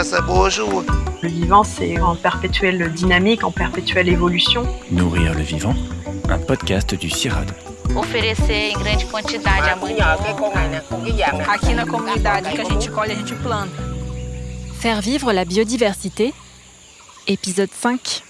Le vivant, c'est en perpétuelle dynamique, en perpétuelle évolution. Nourrir le vivant, un podcast du CIRAD. oferecer em grande quantidade a Aqui na comunidade que a gente colhe, a gente planta. Faire vivre la biodiversité, épisode 5.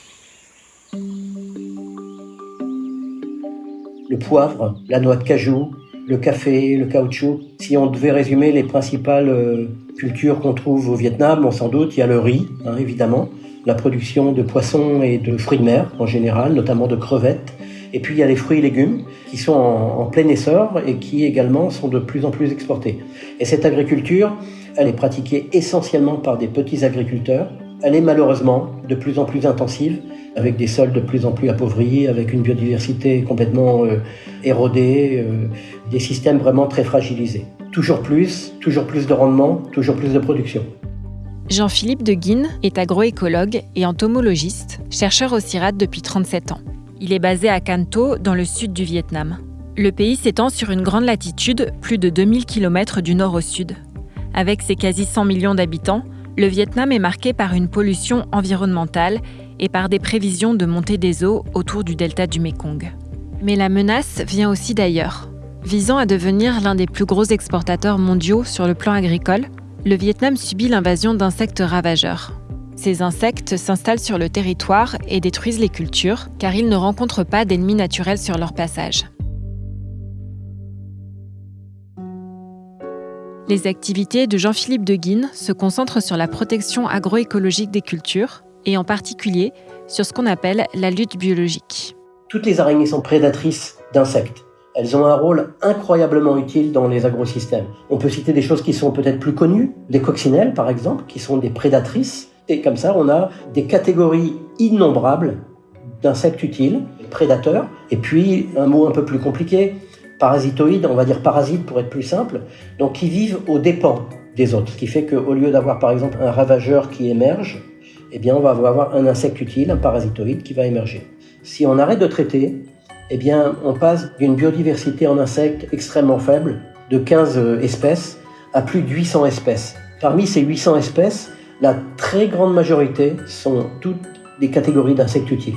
Le poivre, la noix de cajou, le café, le caoutchouc. Si on devait résumer les principales euh, cultures qu'on trouve au Vietnam, bon, sans doute, il y a le riz, hein, évidemment, la production de poissons et de fruits de mer en général, notamment de crevettes. Et puis il y a les fruits et légumes qui sont en, en plein essor et qui également sont de plus en plus exportés. Et cette agriculture, elle est pratiquée essentiellement par des petits agriculteurs. Elle est malheureusement de plus en plus intensive, avec des sols de plus en plus appauvris, avec une biodiversité complètement euh, érodée, euh, des systèmes vraiment très fragilisés. Toujours plus, toujours plus de rendement, toujours plus de production. Jean-Philippe de Guine est agroécologue et entomologiste, chercheur au CIRAD depuis 37 ans. Il est basé à Canto, dans le sud du Vietnam. Le pays s'étend sur une grande latitude, plus de 2000 km du nord au sud. Avec ses quasi 100 millions d'habitants, le Vietnam est marqué par une pollution environnementale et par des prévisions de montée des eaux autour du delta du Mekong. Mais la menace vient aussi d'ailleurs. Visant à devenir l'un des plus gros exportateurs mondiaux sur le plan agricole, le Vietnam subit l'invasion d'insectes ravageurs. Ces insectes s'installent sur le territoire et détruisent les cultures, car ils ne rencontrent pas d'ennemis naturels sur leur passage. Les activités de Jean-Philippe de Guine se concentrent sur la protection agroécologique des cultures, et en particulier sur ce qu'on appelle la lutte biologique. Toutes les araignées sont prédatrices d'insectes. Elles ont un rôle incroyablement utile dans les agrosystèmes. On peut citer des choses qui sont peut-être plus connues, les coccinelles par exemple, qui sont des prédatrices. Et comme ça, on a des catégories innombrables d'insectes utiles, prédateurs, et puis un mot un peu plus compliqué, parasitoïdes, on va dire parasites pour être plus simple, donc qui vivent aux dépens des autres. Ce qui fait qu'au lieu d'avoir par exemple un ravageur qui émerge, eh bien on va avoir un insecte utile, un parasitoïde qui va émerger. Si on arrête de traiter, eh on passe d'une biodiversité en insectes extrêmement faible, de 15 espèces, à plus de 800 espèces. Parmi ces 800 espèces, la très grande majorité sont toutes des catégories d'insectes utiles.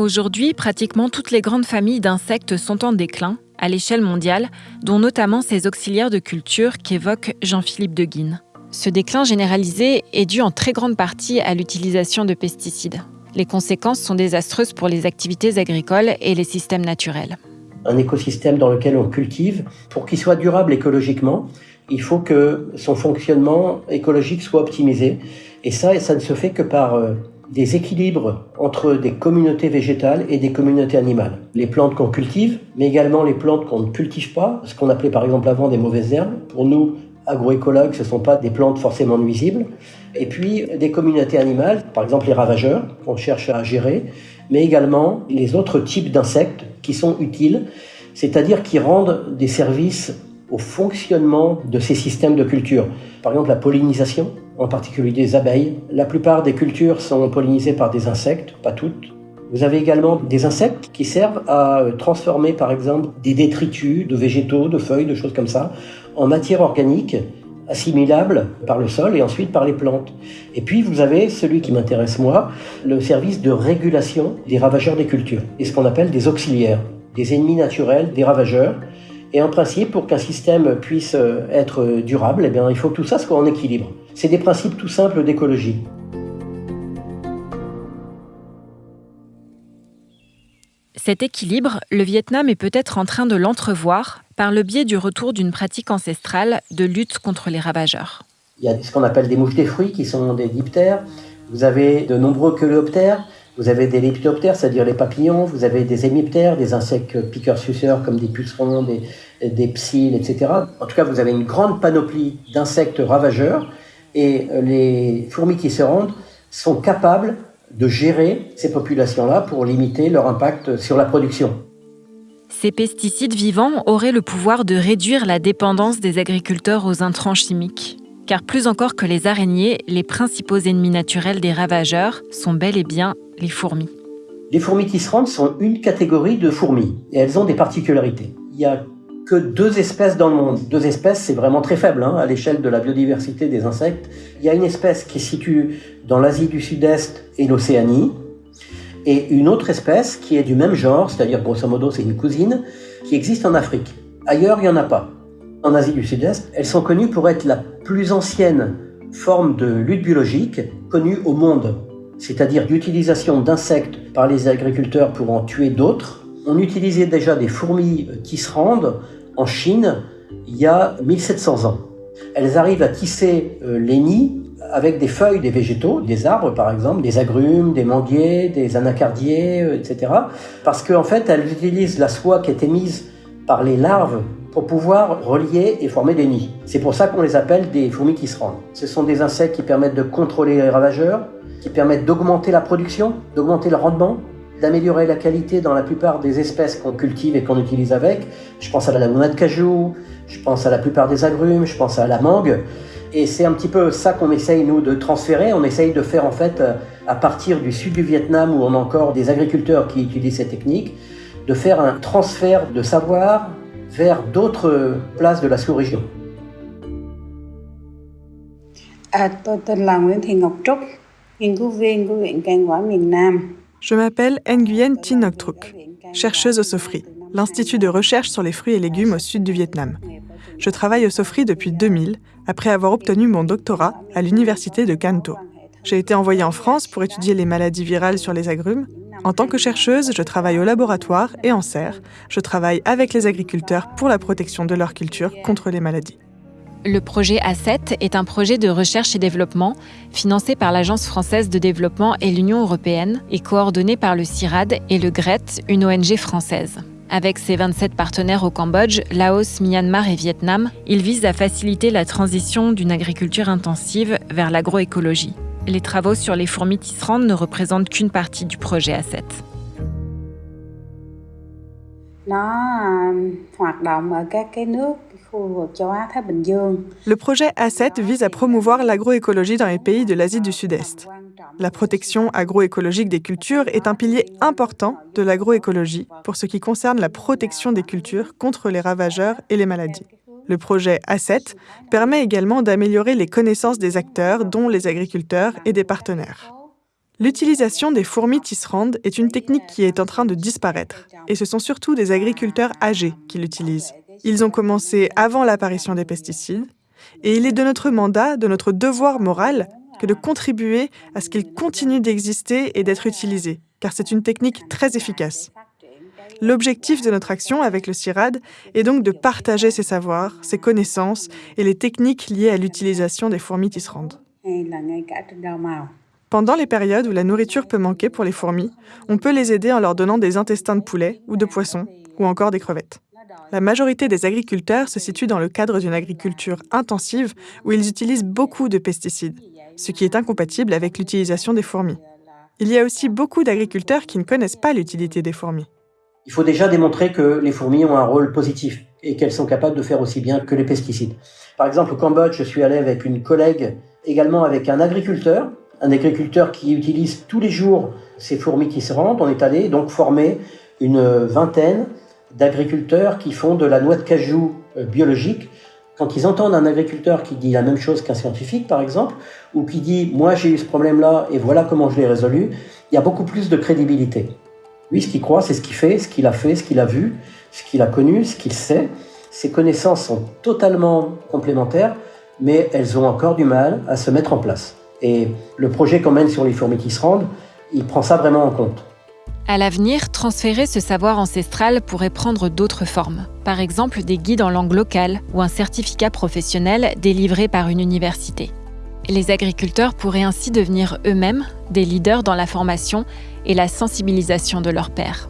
Aujourd'hui, pratiquement toutes les grandes familles d'insectes sont en déclin à l'échelle mondiale, dont notamment ces auxiliaires de culture qu'évoque Jean-Philippe de Guine. Ce déclin généralisé est dû en très grande partie à l'utilisation de pesticides. Les conséquences sont désastreuses pour les activités agricoles et les systèmes naturels. Un écosystème dans lequel on cultive, pour qu'il soit durable écologiquement, il faut que son fonctionnement écologique soit optimisé. Et ça, ça ne se fait que par euh, des équilibres entre des communautés végétales et des communautés animales. Les plantes qu'on cultive, mais également les plantes qu'on ne cultive pas, ce qu'on appelait par exemple avant des mauvaises herbes. Pour nous, agroécologues, ce ne sont pas des plantes forcément nuisibles. Et puis des communautés animales, par exemple les ravageurs qu'on cherche à gérer, mais également les autres types d'insectes qui sont utiles, c'est-à-dire qui rendent des services au fonctionnement de ces systèmes de culture. Par exemple la pollinisation, en particulier des abeilles. La plupart des cultures sont pollinisées par des insectes, pas toutes. Vous avez également des insectes qui servent à transformer par exemple des détritus de végétaux, de feuilles, de choses comme ça, en matière organique assimilable par le sol et ensuite par les plantes. Et puis vous avez celui qui m'intéresse moi, le service de régulation des ravageurs des cultures, et ce qu'on appelle des auxiliaires, des ennemis naturels, des ravageurs. Et en principe, pour qu'un système puisse être durable, eh bien, il faut que tout ça soit en équilibre. C'est des principes tout simples d'écologie. Cet équilibre, le Vietnam est peut-être en train de l'entrevoir par le biais du retour d'une pratique ancestrale de lutte contre les ravageurs. Il y a ce qu'on appelle des mouches des fruits qui sont des diptères. Vous avez de nombreux coléoptères. Vous avez des lepidoptères, c'est-à-dire les papillons. Vous avez des hémiptères, des insectes piqueurs-suceurs comme des pucerons, des, des psylles, etc. En tout cas, vous avez une grande panoplie d'insectes ravageurs et les fourmis qui se rendent sont capables de gérer ces populations-là pour limiter leur impact sur la production. Ces pesticides vivants auraient le pouvoir de réduire la dépendance des agriculteurs aux intrants chimiques. Car plus encore que les araignées, les principaux ennemis naturels des ravageurs sont bel et bien les fourmis. Les fourmis qui se rendent sont une catégorie de fourmis et elles ont des particularités. Il y a que deux espèces dans le monde. Deux espèces, c'est vraiment très faible hein, à l'échelle de la biodiversité des insectes. Il y a une espèce qui se situe dans l'Asie du Sud-Est et l'Océanie, et une autre espèce qui est du même genre, c'est-à-dire grosso modo c'est une cousine, qui existe en Afrique. Ailleurs, il n'y en a pas. En Asie du Sud-Est, elles sont connues pour être la plus ancienne forme de lutte biologique connue au monde, c'est-à-dire d'utilisation d'insectes par les agriculteurs pour en tuer d'autres. On utilisait déjà des fourmis qui se rendent en Chine il y a 1700 ans. Elles arrivent à tisser euh, les nids avec des feuilles des végétaux, des arbres par exemple, des agrumes, des manguiers, des anacardiers, euh, etc. Parce qu'en fait, elles utilisent la soie qui est émise par les larves pour pouvoir relier et former des nids. C'est pour ça qu'on les appelle des fourmis qui se rendent. Ce sont des insectes qui permettent de contrôler les ravageurs, qui permettent d'augmenter la production, d'augmenter le rendement, d'améliorer la qualité dans la plupart des espèces qu'on cultive et qu'on utilise avec. Je pense à la noix de cajou, je pense à la plupart des agrumes, je pense à la mangue. Et c'est un petit peu ça qu'on essaye, nous, de transférer. On essaye de faire, en fait, à partir du sud du Vietnam, où on a encore des agriculteurs qui utilisent ces techniques, de faire un transfert de savoir vers d'autres places de la sous-région. Je m'appelle Nguyen Tin Trúc, chercheuse au SOFRI, l'Institut de recherche sur les fruits et légumes au sud du Vietnam. Je travaille au SOFRI depuis 2000, après avoir obtenu mon doctorat à l'université de Canto. J'ai été envoyée en France pour étudier les maladies virales sur les agrumes. En tant que chercheuse, je travaille au laboratoire et en serre. Je travaille avec les agriculteurs pour la protection de leur culture contre les maladies. Le projet A7 est un projet de recherche et développement financé par l'Agence française de développement et l'Union européenne et coordonné par le CIRAD et le GRET, une ONG française. Avec ses 27 partenaires au Cambodge, Laos, Myanmar et Vietnam, il vise à faciliter la transition d'une agriculture intensive vers l'agroécologie. Les travaux sur les fourmis tisserandes ne représentent qu'une partie du projet A7. Le projet A7 vise à promouvoir l'agroécologie dans les pays de l'Asie du Sud-Est. La protection agroécologique des cultures est un pilier important de l'agroécologie pour ce qui concerne la protection des cultures contre les ravageurs et les maladies. Le projet A7 permet également d'améliorer les connaissances des acteurs, dont les agriculteurs et des partenaires. L'utilisation des fourmis tisserandes est une technique qui est en train de disparaître, et ce sont surtout des agriculteurs âgés qui l'utilisent. Ils ont commencé avant l'apparition des pesticides, et il est de notre mandat, de notre devoir moral, que de contribuer à ce qu'ils continuent d'exister et d'être utilisés, car c'est une technique très efficace. L'objectif de notre action avec le CIRAD est donc de partager ces savoirs, ces connaissances et les techniques liées à l'utilisation des fourmis tisserandes. Pendant les périodes où la nourriture peut manquer pour les fourmis, on peut les aider en leur donnant des intestins de poulet ou de poisson, ou encore des crevettes. La majorité des agriculteurs se situent dans le cadre d'une agriculture intensive où ils utilisent beaucoup de pesticides, ce qui est incompatible avec l'utilisation des fourmis. Il y a aussi beaucoup d'agriculteurs qui ne connaissent pas l'utilité des fourmis. Il faut déjà démontrer que les fourmis ont un rôle positif et qu'elles sont capables de faire aussi bien que les pesticides. Par exemple, au Cambodge, je suis allé avec une collègue, également avec un agriculteur, un agriculteur qui utilise tous les jours ces fourmis qui se rendent. On est allé donc former une vingtaine d'agriculteurs qui font de la noix de cajou euh, biologique. Quand ils entendent un agriculteur qui dit la même chose qu'un scientifique, par exemple, ou qui dit moi j'ai eu ce problème-là et voilà comment je l'ai résolu, il y a beaucoup plus de crédibilité. Lui, ce qu'il croit, c'est ce qu'il fait, ce qu'il a fait, ce qu'il a vu, ce qu'il a connu, ce qu'il sait. Ses connaissances sont totalement complémentaires, mais elles ont encore du mal à se mettre en place. Et le projet qu'on mène sur les fourmis qui se rendent, il prend ça vraiment en compte. À l'avenir, transférer ce savoir ancestral pourrait prendre d'autres formes. Par exemple, des guides en langue locale ou un certificat professionnel délivré par une université. Les agriculteurs pourraient ainsi devenir eux-mêmes des leaders dans la formation et la sensibilisation de leurs pairs.